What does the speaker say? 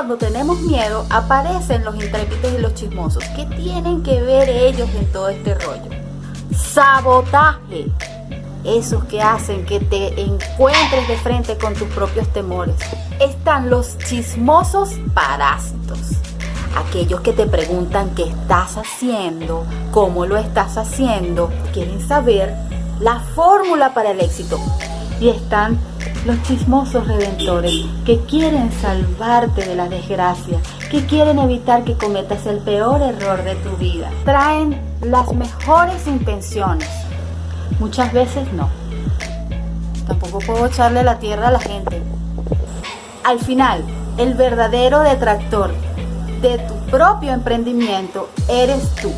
cuando tenemos miedo aparecen los intrépidos y los chismosos. ¿Qué tienen que ver ellos en todo este rollo? Sabotaje. Esos que hacen que te encuentres de frente con tus propios temores. Están los chismosos parásitos. Aquellos que te preguntan qué estás haciendo, cómo lo estás haciendo, quieren saber la fórmula para el éxito. Y están los chismosos redentores que quieren salvarte de la desgracia, que quieren evitar que cometas el peor error de tu vida. Traen las mejores intenciones. Muchas veces no. Tampoco puedo echarle la tierra a la gente. Al final, el verdadero detractor de tu propio emprendimiento eres tú.